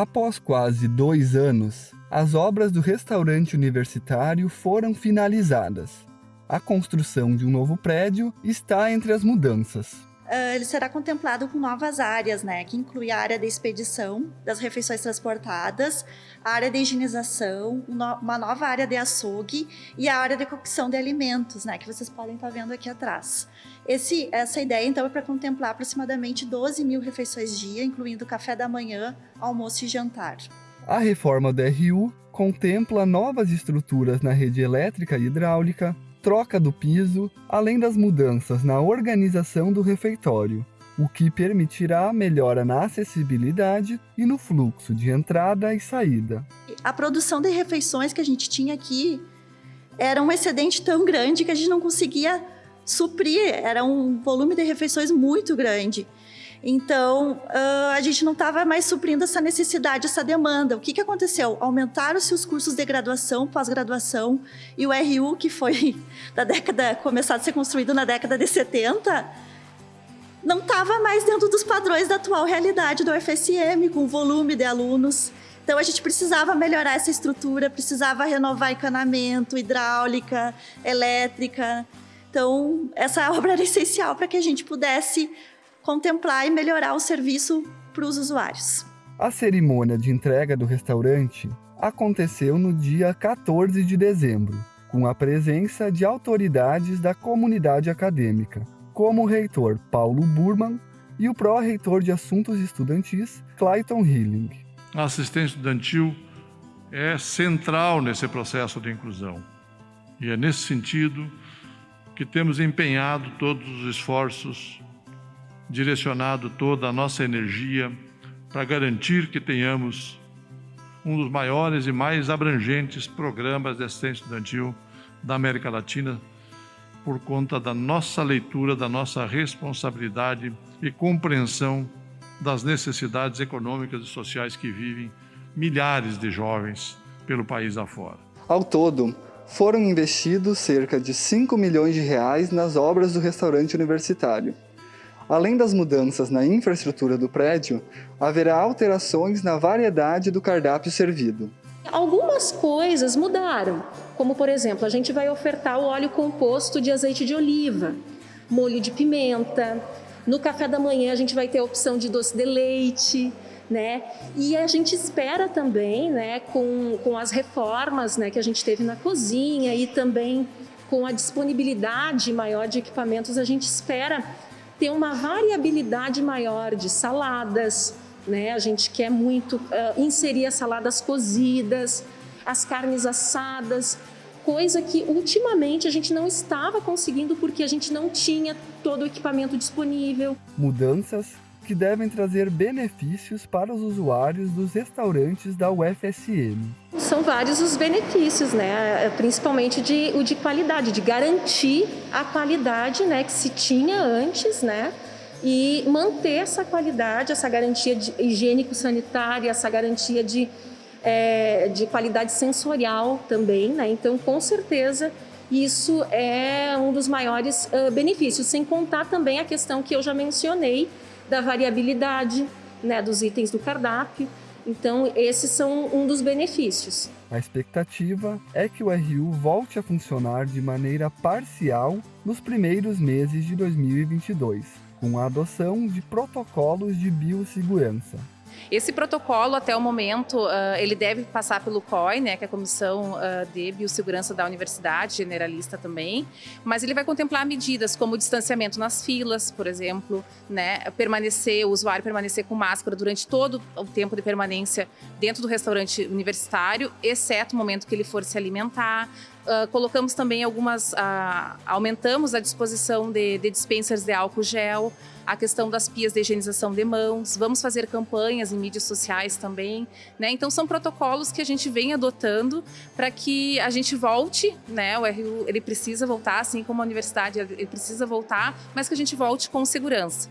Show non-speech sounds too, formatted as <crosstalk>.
Após quase dois anos, as obras do restaurante universitário foram finalizadas. A construção de um novo prédio está entre as mudanças. Uh, ele será contemplado com novas áreas, né, que inclui a área da expedição das refeições transportadas, a área de higienização, uma nova área de açougue e a área de cocção de alimentos, né, que vocês podem estar vendo aqui atrás. Esse, essa ideia, então, é para contemplar aproximadamente 12 mil refeições dia, incluindo café da manhã, almoço e jantar. A reforma do RU contempla novas estruturas na rede elétrica e hidráulica, troca do piso, além das mudanças na organização do refeitório, o que permitirá melhora na acessibilidade e no fluxo de entrada e saída. A produção de refeições que a gente tinha aqui era um excedente tão grande que a gente não conseguia suprir, era um volume de refeições muito grande. Então, uh, a gente não estava mais suprindo essa necessidade, essa demanda. O que, que aconteceu? Aumentaram-se os cursos de graduação, pós-graduação, e o RU, que foi <laughs> da década, começado a ser construído na década de 70, não estava mais dentro dos padrões da atual realidade do FSM, com volume de alunos. Então, a gente precisava melhorar essa estrutura, precisava renovar encanamento, hidráulica, elétrica. Então, essa obra era <laughs> essencial para que a gente pudesse contemplar e melhorar o serviço para os usuários. A cerimônia de entrega do restaurante aconteceu no dia 14 de dezembro, com a presença de autoridades da comunidade acadêmica, como o reitor Paulo Burman e o pró-reitor de Assuntos Estudantis, Clayton Hilling. A assistência estudantil é central nesse processo de inclusão. E é nesse sentido que temos empenhado todos os esforços direcionado toda a nossa energia para garantir que tenhamos um dos maiores e mais abrangentes programas de assistência estudantil da América Latina, por conta da nossa leitura, da nossa responsabilidade e compreensão das necessidades econômicas e sociais que vivem milhares de jovens pelo país afora. Ao todo, foram investidos cerca de 5 milhões de reais nas obras do restaurante universitário. Além das mudanças na infraestrutura do prédio, haverá alterações na variedade do cardápio servido. Algumas coisas mudaram, como por exemplo, a gente vai ofertar o óleo composto de azeite de oliva, molho de pimenta. No café da manhã a gente vai ter a opção de doce de leite, né? E a gente espera também, né, com, com as reformas né, que a gente teve na cozinha e também com a disponibilidade maior de equipamentos, a gente espera ter uma variabilidade maior de saladas, né? A gente quer muito uh, inserir as saladas cozidas, as carnes assadas, coisa que ultimamente a gente não estava conseguindo porque a gente não tinha todo o equipamento disponível. Mudanças que devem trazer benefícios para os usuários dos restaurantes da UFSM. São vários os benefícios, né? principalmente de, o de qualidade, de garantir a qualidade né, que se tinha antes, né? e manter essa qualidade, essa garantia higiênico-sanitária, essa garantia de, é, de qualidade sensorial também. Né? Então, com certeza, isso é um dos maiores uh, benefícios, sem contar também a questão que eu já mencionei, da variabilidade né, dos itens do cardápio. Então, esses são um dos benefícios. A expectativa é que o RU volte a funcionar de maneira parcial nos primeiros meses de 2022, com a adoção de protocolos de biossegurança. Esse protocolo, até o momento, uh, ele deve passar pelo COI, né, que é a Comissão uh, de Biossegurança da Universidade, generalista também, mas ele vai contemplar medidas como distanciamento nas filas, por exemplo, né, permanecer, o usuário permanecer com máscara durante todo o tempo de permanência dentro do restaurante universitário, exceto o momento que ele for se alimentar, Uh, colocamos também algumas, uh, aumentamos a disposição de, de dispensers de álcool gel, a questão das pias de higienização de mãos, vamos fazer campanhas em mídias sociais também, né? Então são protocolos que a gente vem adotando para que a gente volte, né? O RU ele precisa voltar, assim como a universidade ele precisa voltar, mas que a gente volte com segurança.